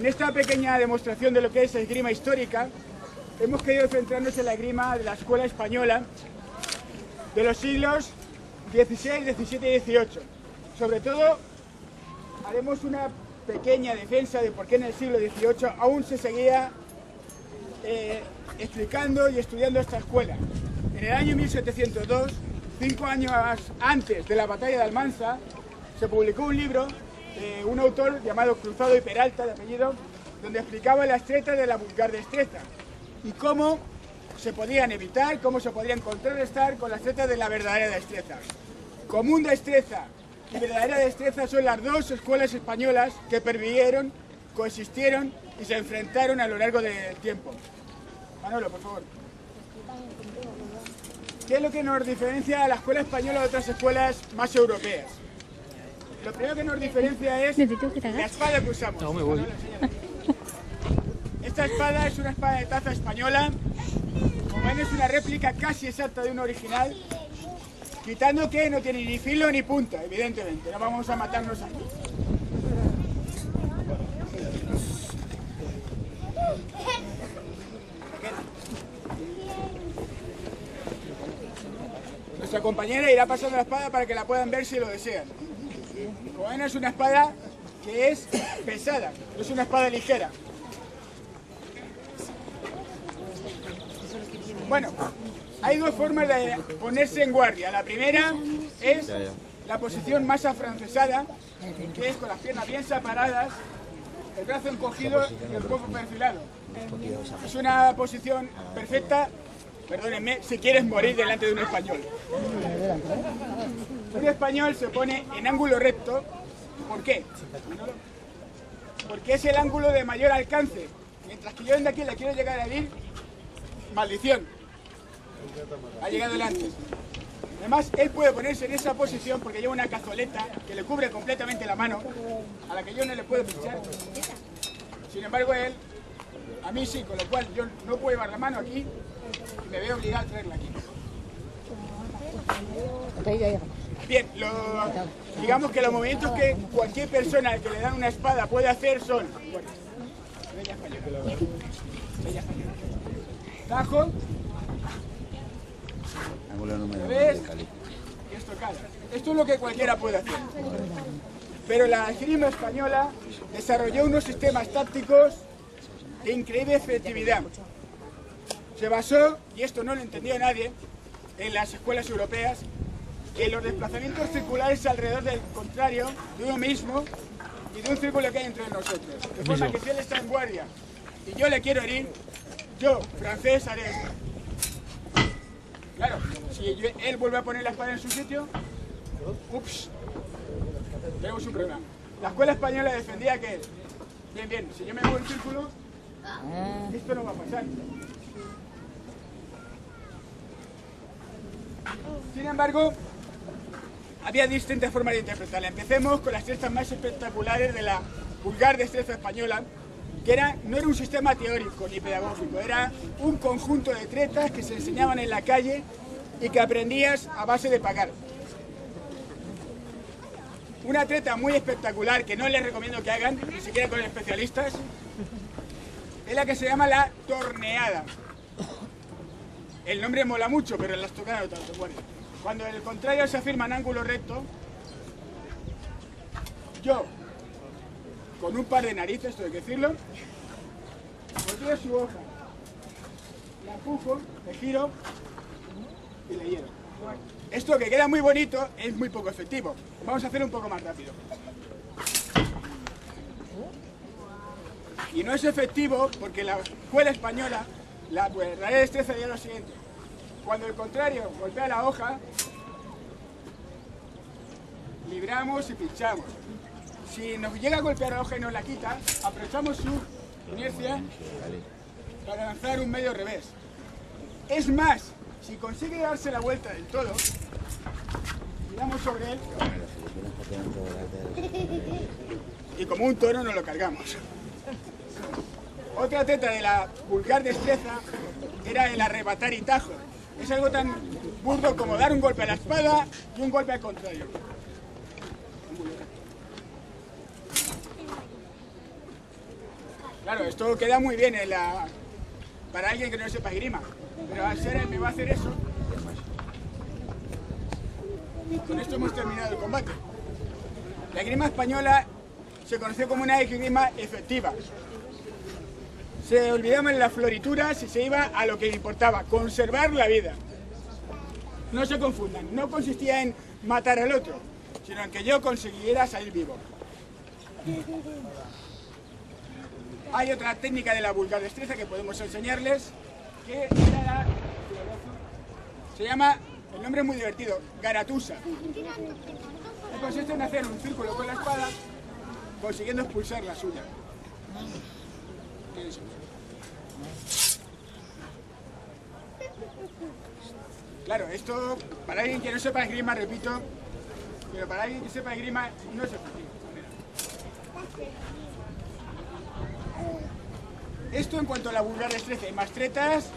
En esta pequeña demostración de lo que es esgrima histórica, hemos querido centrarnos en la esgrima de la escuela española de los siglos XVI, XVII y XVIII. Sobre todo, haremos una pequeña defensa de por qué en el siglo XVIII aún se seguía eh, explicando y estudiando esta escuela. En el año 1702, cinco años antes de la batalla de Almansa, se publicó un libro de un autor llamado Cruzado y Peralta, de apellido, donde explicaba las tretas de la vulgar destreza y cómo se podían evitar, cómo se podrían contrarrestar con las tretas de la verdadera destreza. Común destreza y verdadera destreza son las dos escuelas españolas que pervivieron, coexistieron y se enfrentaron a lo largo del tiempo. Manolo, por favor. ¿Qué es lo que nos diferencia a la escuela española de otras escuelas más europeas? Lo primero que nos diferencia es la espada que usamos. Esta espada es una espada de taza española. Como ven es una réplica casi exacta de una original. Quitando que no tiene ni filo ni punta, evidentemente. No vamos a matarnos aquí. Nuestra compañera irá pasando la espada para que la puedan ver si lo desean. Ven es una espada que es pesada, no es una espada ligera. Bueno, hay dos formas de ponerse en guardia. La primera es la posición más afrancesada, que es con las piernas bien separadas, el brazo encogido y el cuerpo perfilado. Es una posición perfecta, perdónenme, si quieres morir delante de un español. Un español se pone en ángulo recto, ¿por qué? Porque es el ángulo de mayor alcance. Mientras que yo desde aquí le quiero llegar a herir, maldición. Ha llegado el antes. Además, él puede ponerse en esa posición porque lleva una cazoleta que le cubre completamente la mano, a la que yo no le puedo pinchar. Sin embargo, él, a mí sí, con lo cual yo no puedo llevar la mano aquí me veo obligado a traerla aquí. Bien, digamos que los movimientos que cualquier persona que le dan una espada puede hacer son... Bueno, Tajo. ¿Ves? Esto, Esto es lo que cualquiera puede hacer. Pero la esgrima española desarrolló unos sistemas tácticos de increíble efectividad. Se basó, y esto no lo entendió nadie, en las escuelas europeas, en los desplazamientos circulares alrededor del contrario, de uno mismo y de un círculo que hay entre nosotros. De forma que si él está en guardia y yo le quiero herir, yo, francés, haré esto. Claro, si él vuelve a poner la espada en su sitio, ups, tenemos un problema. La escuela española defendía que, bien, bien, si yo me muevo en círculo, esto no va a pasar. Sin embargo, había distintas formas de interpretarla. Empecemos con las tretas más espectaculares de la vulgar destreza española, que era, no era un sistema teórico ni pedagógico, era un conjunto de tretas que se enseñaban en la calle y que aprendías a base de pagar. Una treta muy espectacular que no les recomiendo que hagan, ni siquiera con especialistas, es la que se llama la torneada. El nombre mola mucho, pero las tocadas no tanto. Bueno, cuando el contrario se afirma en ángulo recto, yo, con un par de narices, hay que decirlo, volteo su hoja, la empujo, le giro y le hiero. Esto que queda muy bonito es muy poco efectivo. Vamos a hacer un poco más rápido. Y no es efectivo porque la escuela española, la verdadera destreza es lo siguiente. Cuando el contrario golpea la hoja, libramos y pinchamos. Si nos llega a golpear la hoja y nos la quita, aprovechamos su inercia para lanzar un medio revés. Es más, si consigue darse la vuelta del todo, giramos sobre él y como un toro nos lo cargamos. Otra teta de la vulgar destreza era el arrebatar y tajo. Es algo tan burdo como dar un golpe a la espada y un golpe al contrario. Claro, esto queda muy bien para alguien que no sepa esgrima. Pero ser él me va a hacer eso. Con esto hemos terminado el combate. La esgrima española se conoció como una esgrima efectiva. Se olvidaban las florituras y se iba a lo que importaba, conservar la vida. No se confundan, no consistía en matar al otro, sino en que yo consiguiera salir vivo. Hay otra técnica de la vulgar destreza que podemos enseñarles, que se llama, el nombre es muy divertido, garatusa. Consiste en hacer un círculo con la espada, consiguiendo expulsar la suya. Claro, esto, para alguien que no sepa esgrima, repito, pero para alguien que sepa esgrima, no es efectivo. Esto en cuanto a la vulgar destreza y mastretas,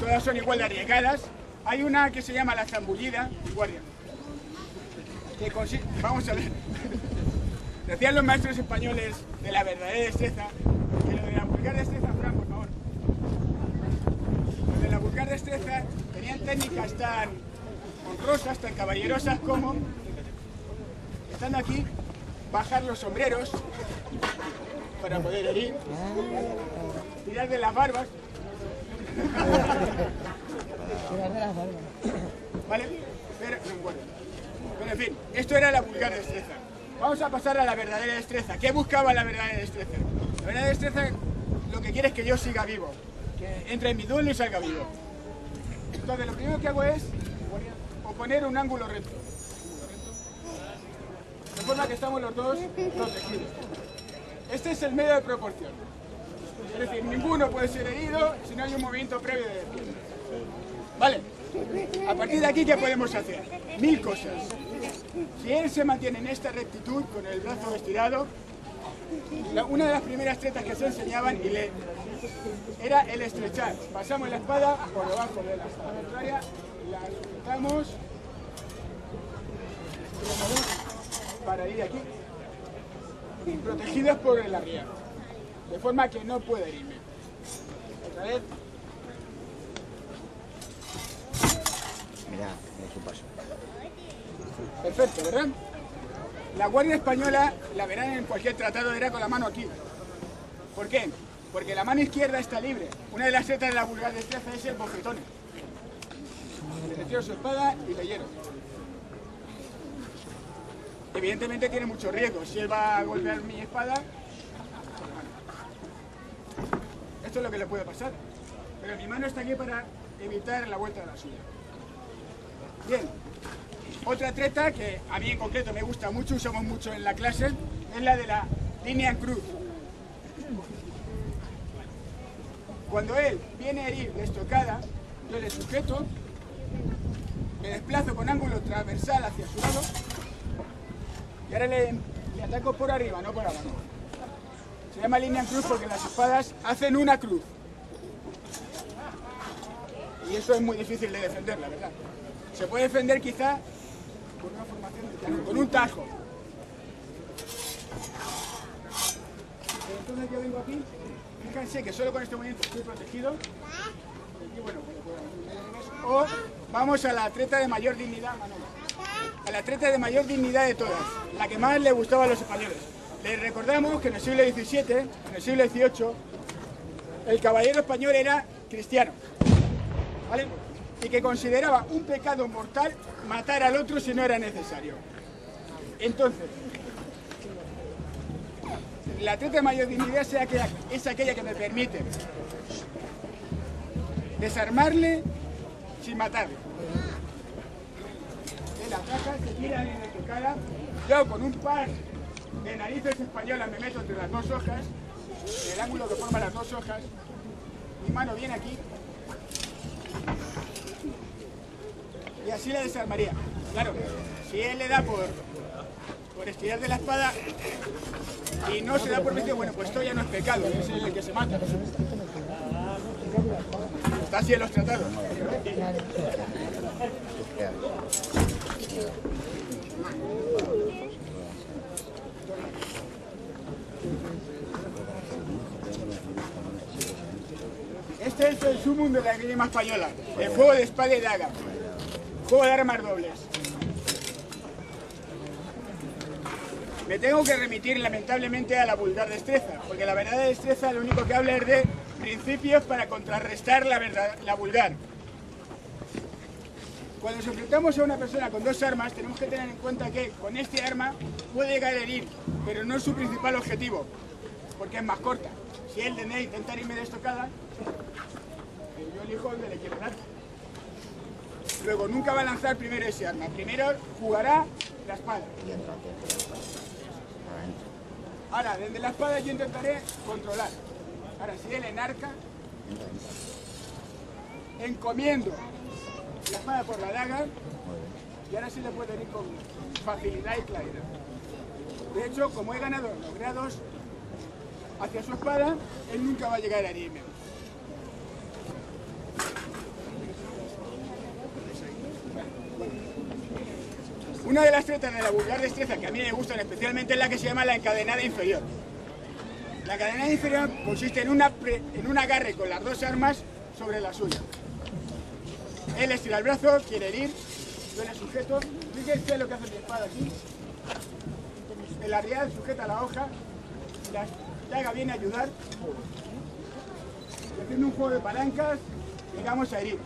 todas son igual de arriesgadas. Hay una que se llama la zambullida, guardia. Que Vamos a ver. Decían los maestros españoles de la verdadera destreza que lo de la vulgar destreza, Fran, por favor. Lo de la vulgar destreza tenían técnicas tan honrosas, tan caballerosas como, estando aquí, bajar los sombreros para poder herir, tirar de las barbas. Tirar de las barbas. ¿Vale? Pero, bueno. Pero en fin, esto era la vulgar destreza. Vamos a pasar a la verdadera destreza. ¿Qué buscaba la verdadera destreza? La verdadera destreza lo que quiere es que yo siga vivo, que entre en mi duelo y salga vivo. Entonces lo primero que hago es poner un ángulo recto. De forma que estamos los dos protegidos. Este es el medio de proporción. Es decir, ninguno puede ser herido si no hay un movimiento previo de defienda. Vale. A partir de aquí, ¿qué podemos hacer? Mil cosas. Si él se mantiene en esta rectitud, con el brazo estirado, una de las primeras tretas que se enseñaban y le, era el estrechar. Pasamos la espada por debajo de la espada contraria, la sujetamos para ir aquí, protegidos por el arriero, de forma que no puede herirme. Otra vez. Mira, su paso. Perfecto, ¿verdad? La Guardia Española, la verán en cualquier tratado, era con la mano aquí. ¿Por qué? Porque la mano izquierda está libre. Una de las setas de la vulgar destreza es el bofetón. Le retiro su espada y le hiero. Evidentemente tiene mucho riesgo. Si él va a golpear mi espada, esto es lo que le puede pasar. Pero mi mano está aquí para evitar la vuelta de la suya. Bien, otra treta que a mí en concreto me gusta mucho, usamos mucho en la clase, es la de la línea cruz. Cuando él viene a herir de estocada, yo le sujeto, me desplazo con ángulo transversal hacia su lado y ahora le, le ataco por arriba, no por abajo. Se llama línea en cruz porque las espadas hacen una cruz. Y eso es muy difícil de defender, la verdad. Se puede defender quizá con una formación con un tajo. entonces yo vengo aquí, fíjense que solo con este movimiento estoy protegido. o vamos a la treta de mayor dignidad, A la treta de mayor dignidad de todas, la que más le gustaba a los españoles. Les recordamos que en el siglo XVII, en el siglo XVIII, el caballero español era cristiano. ¿Vale? Y que consideraba un pecado mortal matar al otro si no era necesario. Entonces, la treta de mayor dignidad es aquella que me permite desarmarle sin matarle. Él ataca, se tira en tu cara, yo con un par de narices españolas me meto entre las dos hojas, el ángulo que forma las dos hojas, mi mano viene aquí, y así la desarmaría. Claro, si él le da por, por estirar de la espada y no se da por vencido, bueno, pues esto ya no es pecado, es el que se mata. Está así en los tratados. sumum de la esgrima española, el juego de espada y daga, juego de armas dobles. Me tengo que remitir lamentablemente a la vulgar destreza, porque la verdadera destreza lo único que habla es de principios para contrarrestar la, verdad, la vulgar. Cuando nos enfrentamos a una persona con dos armas, tenemos que tener en cuenta que con este arma puede llegar a herir, pero no es su principal objetivo, porque es más corta. Si él tiene intentar irme de estocada, yo elijo el de la izquierda. Luego, nunca va a lanzar primero ese arma. Primero jugará la espada. Ahora, desde la espada yo intentaré controlar. Ahora, si él enarca, encomiendo la espada por la daga y ahora sí le puedo ir con facilidad y claridad. De hecho, como he ganado los grados hacia su espada, él nunca va a llegar a herirme. Una de las tretas de la vulgar destreza que a mí me gustan especialmente es la que se llama la encadenada inferior. La encadenada inferior consiste en, un agarre con las dos armas sobre la suya. Él estira el brazo, quiere herir, yo le sujeto. Fíjense lo que hace mi espada aquí. El arrial sujeta la hoja, la daga viene a ayudar. Haciendo un juego de palancas, llegamos a herir.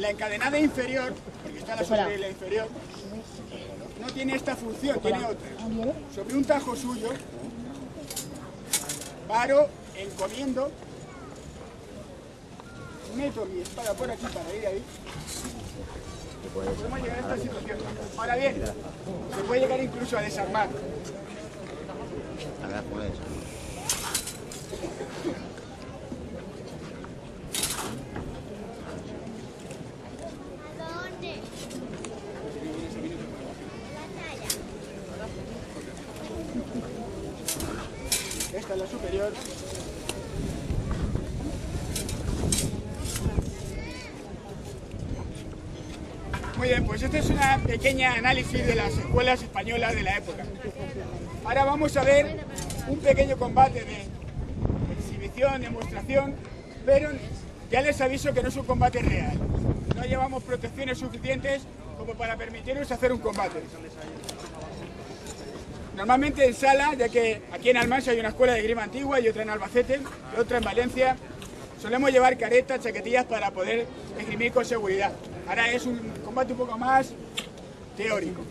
La encadenada inferior, porque está la sobre la inferior, no tiene esta función, tiene otra. Sobre un tajo suyo, paro, encomiendo, meto mi espada por aquí para ir ahí. Podemos llegar a esta situación. Ahora bien, se puede llegar incluso a desarmar. Esta es la superior. Muy bien, pues este es una pequeña análisis de las escuelas españolas de la época. Ahora vamos a ver un pequeño combate de exhibición, demostración, pero ya les aviso que no es un combate real. No llevamos protecciones suficientes como para permitirnos hacer un combate. Normalmente en sala, ya que aquí en Almansa hay una escuela de grima antigua y otra en Albacete y otra en Valencia, solemos llevar caretas, chaquetillas para poder esgrimir con seguridad. Ahora es un combate un poco más teórico.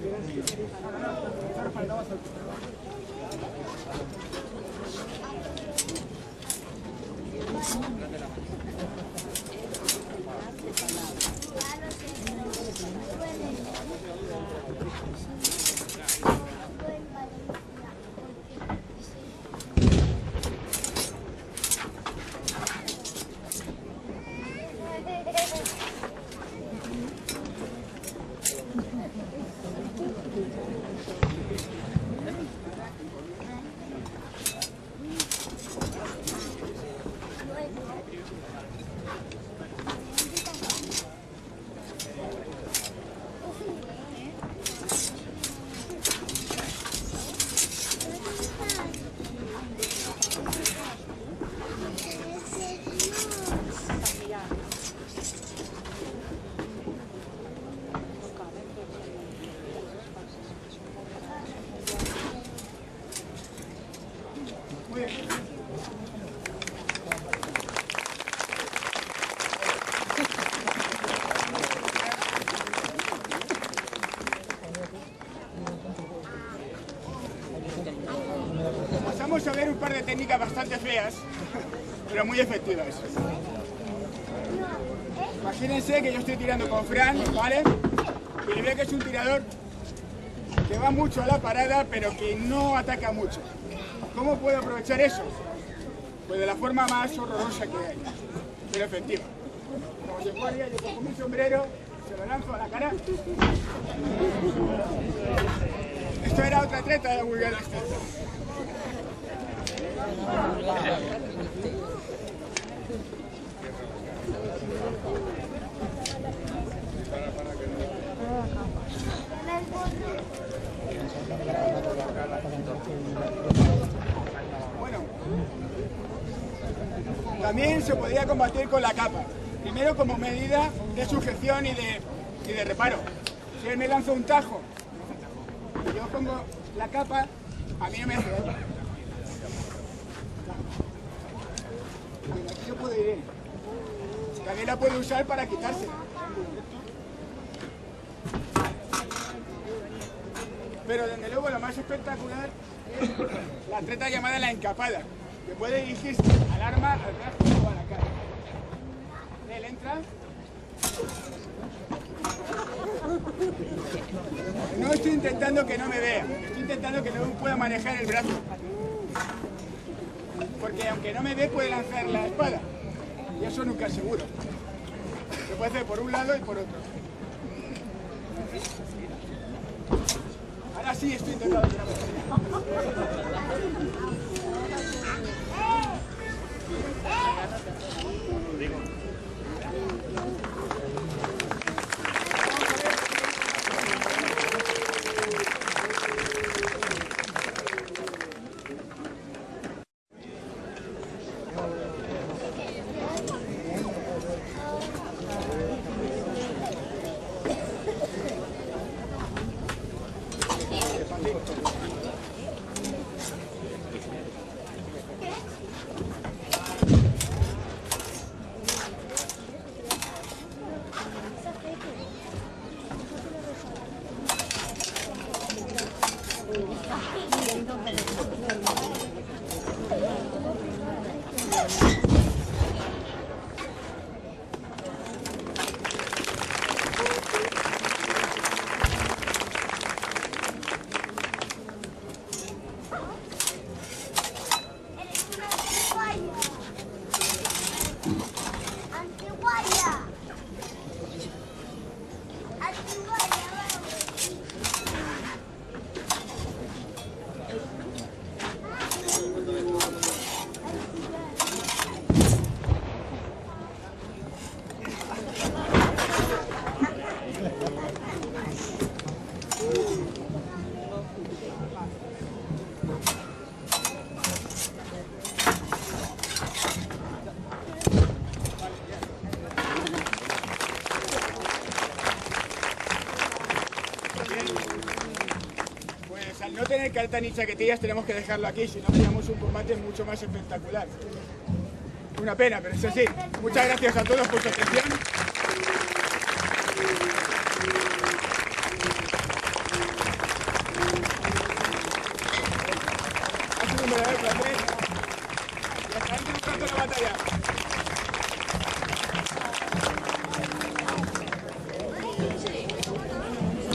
Técnicas bastante feas, pero muy efectivas. Imagínense que yo estoy tirando con Fran, ¿vale? Y veo que es un tirador que va mucho a la parada, pero que no ataca mucho. ¿Cómo puedo aprovechar eso? Pues de la forma más horrorosa que hay, pero efectiva. Como se podría, yo cojo mi sombrero, se lo lanzo a la cara esto era otra treta de Google Bueno, también se podía combatir con la capa, primero como medida de sujeción y de, y de reparo. Si él me lanza un tajo yo pongo la capa, a mí no me hace daño. Aquí yo puedo ir. También la puede usar para quitarse. Pero desde luego lo más espectacular es la treta llamada la encapada, que puede dirigirse al arma, al brazo o a la cara. Él entra. No estoy intentando que no me vea, estoy intentando que no pueda manejar el brazo. Porque aunque no me ve puede lanzar la espada. Y eso nunca es seguro. Se puede hacer por un lado y por otro. Ahora sí estoy intentando que no me vea. Vamos. Pues al no tener carta ni chaquetillas tenemos que dejarlo aquí, si no teníamos un combate mucho más espectacular. Una pena, pero eso sí. Muchas gracias a todos por su atención.